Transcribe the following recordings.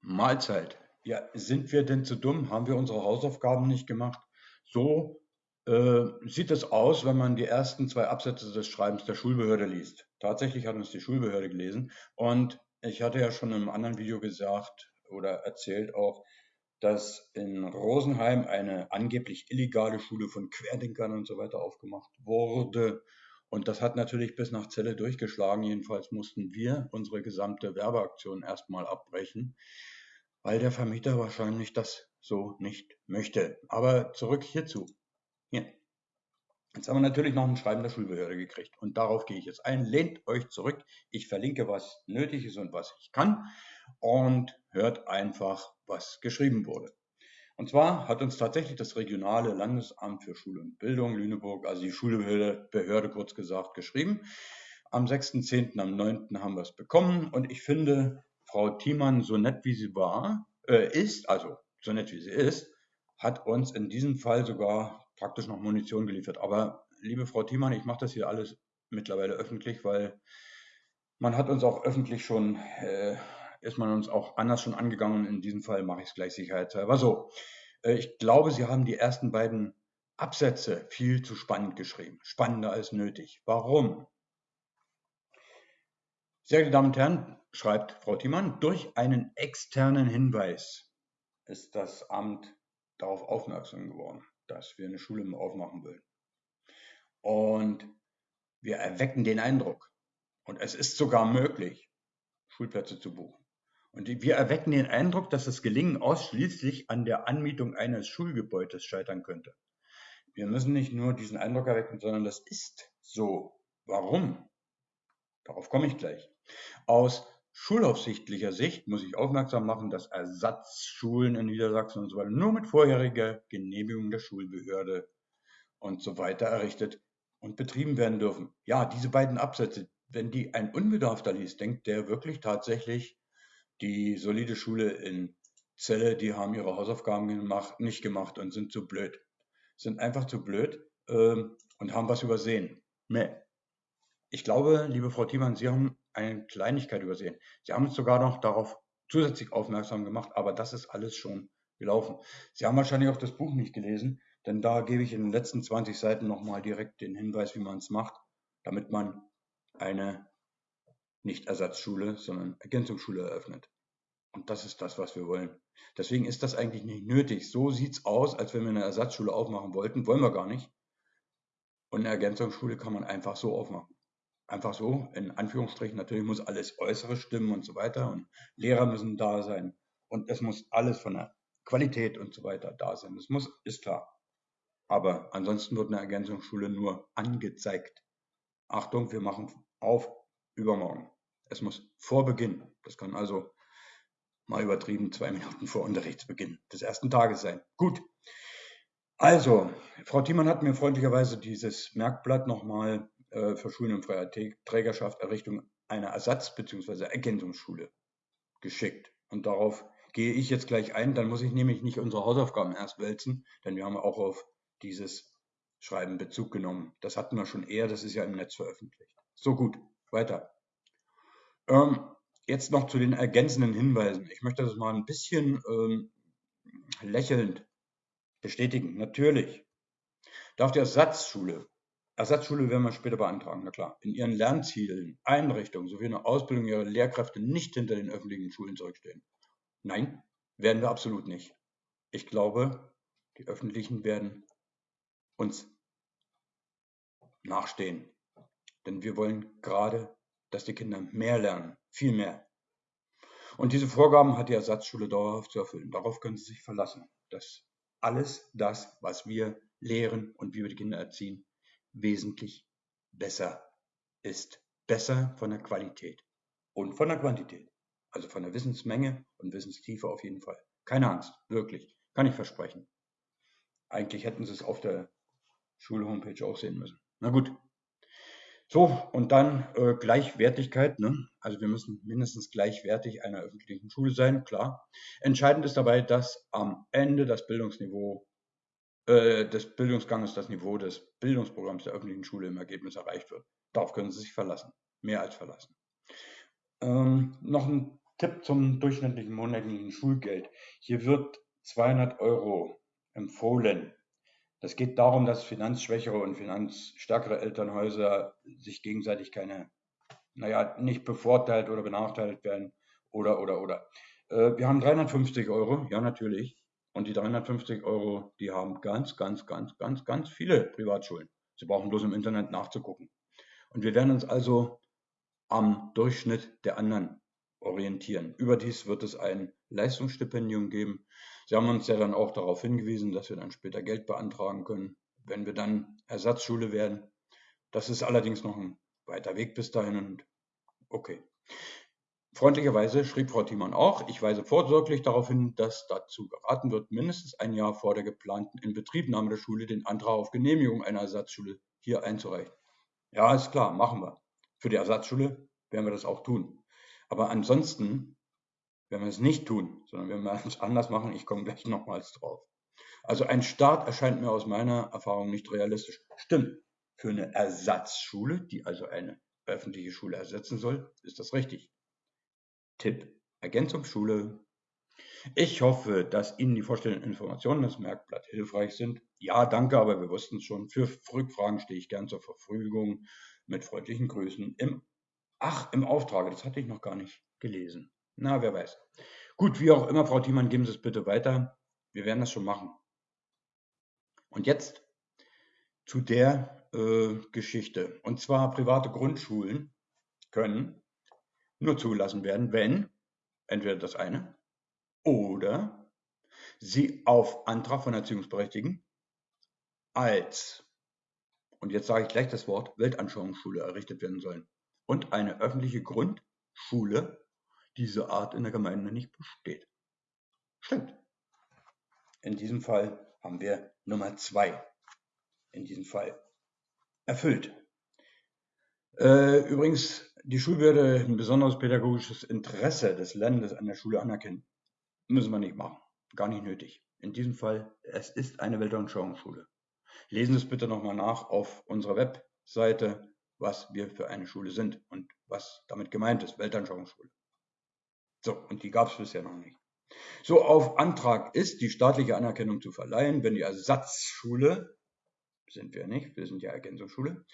Mahlzeit. Ja, sind wir denn zu dumm? Haben wir unsere Hausaufgaben nicht gemacht? So äh, sieht es aus, wenn man die ersten zwei Absätze des Schreibens der Schulbehörde liest. Tatsächlich hat uns die Schulbehörde gelesen und ich hatte ja schon in einem anderen Video gesagt oder erzählt auch, dass in Rosenheim eine angeblich illegale Schule von Querdenkern und so weiter aufgemacht wurde. Und das hat natürlich bis nach Celle durchgeschlagen. Jedenfalls mussten wir unsere gesamte Werbeaktion erstmal abbrechen, weil der Vermieter wahrscheinlich das so nicht möchte. Aber zurück hierzu. Hier. Jetzt haben wir natürlich noch ein Schreiben der Schulbehörde gekriegt. Und darauf gehe ich jetzt ein. Lehnt euch zurück. Ich verlinke, was nötig ist und was ich kann. Und hört einfach, was geschrieben wurde. Und zwar hat uns tatsächlich das regionale Landesamt für Schule und Bildung Lüneburg, also die Schulbehörde Behörde kurz gesagt, geschrieben. Am 6.10., am 9. haben wir es bekommen. Und ich finde, Frau Thiemann, so nett wie sie war, äh, ist, also so nett wie sie ist, hat uns in diesem Fall sogar praktisch noch Munition geliefert. Aber liebe Frau Thiemann, ich mache das hier alles mittlerweile öffentlich, weil man hat uns auch öffentlich schon, äh, ist man uns auch anders schon angegangen. In diesem Fall mache ich es gleich sicherheitshalber so. Äh, ich glaube, Sie haben die ersten beiden Absätze viel zu spannend geschrieben. Spannender als nötig. Warum? Sehr geehrte Damen und Herren, schreibt Frau Thiemann, durch einen externen Hinweis ist das Amt darauf aufmerksam geworden dass wir eine Schule aufmachen wollen. Und wir erwecken den Eindruck, und es ist sogar möglich, Schulplätze zu buchen. Und wir erwecken den Eindruck, dass das Gelingen ausschließlich an der Anmietung eines Schulgebäudes scheitern könnte. Wir müssen nicht nur diesen Eindruck erwecken, sondern das ist so. Warum? Darauf komme ich gleich. Aus schulaufsichtlicher Sicht muss ich aufmerksam machen, dass Ersatzschulen in Niedersachsen und so weiter nur mit vorheriger Genehmigung der Schulbehörde und so weiter errichtet und betrieben werden dürfen. Ja, diese beiden Absätze, wenn die ein Unbedarfter liest, denkt der wirklich tatsächlich, die solide Schule in Celle, die haben ihre Hausaufgaben gemacht, nicht gemacht und sind zu blöd. Sind einfach zu blöd ähm, und haben was übersehen. Nee. Ich glaube, liebe Frau Thiemann, Sie haben eine Kleinigkeit übersehen. Sie haben uns sogar noch darauf zusätzlich aufmerksam gemacht, aber das ist alles schon gelaufen. Sie haben wahrscheinlich auch das Buch nicht gelesen, denn da gebe ich in den letzten 20 Seiten nochmal direkt den Hinweis, wie man es macht, damit man eine nicht Ersatzschule, sondern Ergänzungsschule eröffnet. Und das ist das, was wir wollen. Deswegen ist das eigentlich nicht nötig. So sieht es aus, als wenn wir eine Ersatzschule aufmachen wollten. Wollen wir gar nicht. Und eine Ergänzungsschule kann man einfach so aufmachen einfach so, in Anführungsstrichen, natürlich muss alles Äußere stimmen und so weiter und Lehrer müssen da sein und es muss alles von der Qualität und so weiter da sein. Das muss, ist klar. Aber ansonsten wird eine Ergänzungsschule nur angezeigt. Achtung, wir machen auf übermorgen. Es muss vor Beginn, das kann also mal übertrieben zwei Minuten vor Unterrichtsbeginn des ersten Tages sein. Gut. Also, Frau Thiemann hat mir freundlicherweise dieses Merkblatt nochmal äh, für Schulen in freier Trägerschaft Errichtung einer Ersatz- bzw. Ergänzungsschule geschickt. Und darauf gehe ich jetzt gleich ein. Dann muss ich nämlich nicht unsere Hausaufgaben erst wälzen, denn wir haben auch auf dieses Schreiben Bezug genommen. Das hatten wir schon eher, das ist ja im Netz veröffentlicht. So gut, weiter. Ähm, jetzt noch zu den ergänzenden Hinweisen. Ich möchte das mal ein bisschen ähm, lächelnd bestätigen. Natürlich darf die Ersatzschule Ersatzschule werden wir später beantragen, na klar. In ihren Lernzielen, Einrichtungen sowie in der Ausbildung ihrer Lehrkräfte nicht hinter den öffentlichen Schulen zurückstehen. Nein, werden wir absolut nicht. Ich glaube, die öffentlichen werden uns nachstehen. Denn wir wollen gerade, dass die Kinder mehr lernen, viel mehr. Und diese Vorgaben hat die Ersatzschule dauerhaft zu erfüllen. Darauf können Sie sich verlassen, dass alles das, was wir lehren und wie wir die Kinder erziehen, wesentlich besser ist. Besser von der Qualität und von der Quantität. Also von der Wissensmenge und Wissenstiefe auf jeden Fall. Keine Angst, wirklich. Kann ich versprechen. Eigentlich hätten Sie es auf der Schulhomepage auch sehen müssen. Na gut. So, und dann äh, Gleichwertigkeit. Ne? Also wir müssen mindestens gleichwertig einer öffentlichen Schule sein, klar. Entscheidend ist dabei, dass am Ende das Bildungsniveau äh, des Bildungsganges das Niveau des Bildungsprogramms der öffentlichen Schule im Ergebnis erreicht wird. Darauf können Sie sich verlassen, mehr als verlassen. Ähm, noch ein Tipp zum durchschnittlichen monatlichen Schulgeld. Hier wird 200 Euro empfohlen. Das geht darum, dass finanzschwächere und finanzstärkere Elternhäuser sich gegenseitig keine, naja, nicht bevorteilt oder benachteiligt werden oder, oder, oder. Äh, wir haben 350 Euro, ja natürlich. Und die 350 Euro, die haben ganz, ganz, ganz, ganz, ganz viele Privatschulen. Sie brauchen bloß im Internet nachzugucken. Und wir werden uns also am Durchschnitt der anderen orientieren. Überdies wird es ein Leistungsstipendium geben. Sie haben uns ja dann auch darauf hingewiesen, dass wir dann später Geld beantragen können, wenn wir dann Ersatzschule werden. Das ist allerdings noch ein weiter Weg bis dahin und okay. Freundlicherweise schrieb Frau Thiemann auch, ich weise vorsorglich darauf hin, dass dazu geraten wird, mindestens ein Jahr vor der geplanten Inbetriebnahme der Schule den Antrag auf Genehmigung einer Ersatzschule hier einzureichen. Ja, ist klar, machen wir. Für die Ersatzschule werden wir das auch tun. Aber ansonsten werden wir es nicht tun, sondern wenn wir es anders machen, ich komme gleich nochmals drauf. Also ein Start erscheint mir aus meiner Erfahrung nicht realistisch. Stimmt, für eine Ersatzschule, die also eine öffentliche Schule ersetzen soll, ist das richtig. Tipp, Ergänzungsschule. Ich hoffe, dass Ihnen die vorstellenden Informationen des Merkblatt hilfreich sind. Ja, danke, aber wir wussten es schon. Für Rückfragen stehe ich gern zur Verfügung. Mit freundlichen Grüßen im Ach, im Auftrage, das hatte ich noch gar nicht gelesen. Na, wer weiß. Gut, wie auch immer, Frau Thiemann, geben Sie es bitte weiter. Wir werden das schon machen. Und jetzt zu der äh, Geschichte. Und zwar private Grundschulen können nur zugelassen werden, wenn entweder das eine oder sie auf Antrag von Erziehungsberechtigten als, und jetzt sage ich gleich das Wort, Weltanschauungsschule errichtet werden sollen und eine öffentliche Grundschule dieser Art in der Gemeinde nicht besteht. Stimmt. In diesem Fall haben wir Nummer zwei in diesem Fall erfüllt. Äh, übrigens, die Schulbehörde ein besonderes pädagogisches Interesse des Landes an der Schule anerkennen. Müssen wir nicht machen. Gar nicht nötig. In diesem Fall, es ist eine Weltanschauungsschule. Lesen Sie es bitte nochmal nach auf unserer Webseite was wir für eine Schule sind und was damit gemeint ist, Weltanschauungsschule. So, und die gab es bisher noch nicht. So, auf Antrag ist die staatliche Anerkennung zu verleihen, wenn die Ersatzschule, sind wir nicht, wir sind ja Ergänzungsschule,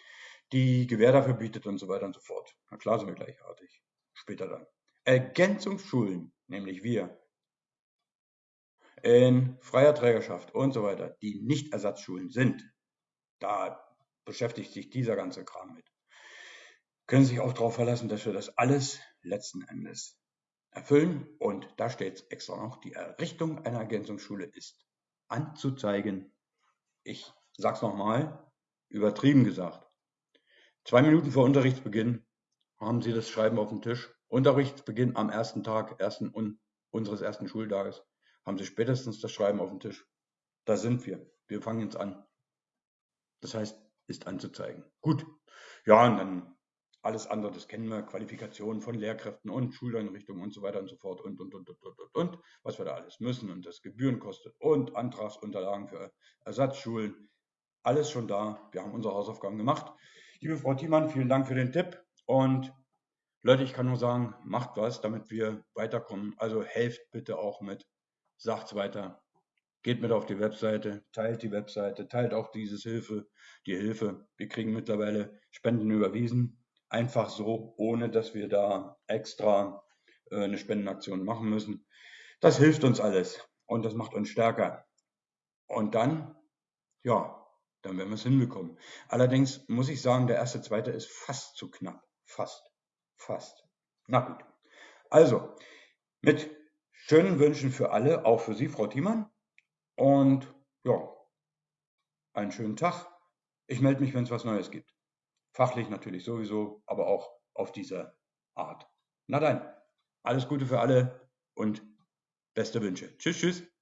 die Gewähr dafür bietet und so weiter und so fort. Na klar sind wir gleichartig. Später dann. Ergänzungsschulen, nämlich wir, in freier Trägerschaft und so weiter, die nicht Ersatzschulen sind, da beschäftigt sich dieser ganze Kram mit können sich auch darauf verlassen, dass wir das alles letzten Endes erfüllen. Und da steht extra noch, die Errichtung einer Ergänzungsschule ist anzuzeigen. Ich sag's nochmal, übertrieben gesagt. Zwei Minuten vor Unterrichtsbeginn haben Sie das Schreiben auf dem Tisch. Unterrichtsbeginn am ersten Tag ersten un unseres ersten Schultages haben Sie spätestens das Schreiben auf dem Tisch. Da sind wir. Wir fangen jetzt an. Das heißt, ist anzuzeigen. Gut. Ja, und dann alles andere, das kennen wir, Qualifikationen von Lehrkräften und Schuleinrichtungen und so weiter und so fort und, und, und, und, und, und, was wir da alles müssen und das Gebühren kostet und Antragsunterlagen für Ersatzschulen. Alles schon da. Wir haben unsere Hausaufgaben gemacht. Liebe Frau Thiemann, vielen Dank für den Tipp und Leute, ich kann nur sagen, macht was, damit wir weiterkommen. Also helft bitte auch mit, sagt's weiter, geht mit auf die Webseite, teilt die Webseite, teilt auch dieses Hilfe, die Hilfe. Wir kriegen mittlerweile Spenden überwiesen einfach so, ohne dass wir da extra äh, eine Spendenaktion machen müssen. Das hilft uns alles und das macht uns stärker. Und dann, ja, dann werden wir es hinbekommen. Allerdings muss ich sagen, der erste, zweite ist fast zu knapp. Fast. Fast. Na gut. Also, mit schönen Wünschen für alle, auch für Sie, Frau Thiemann. Und ja, einen schönen Tag. Ich melde mich, wenn es was Neues gibt. Fachlich natürlich sowieso, aber auch auf dieser Art. Na dann, alles Gute für alle und beste Wünsche. Tschüss, tschüss.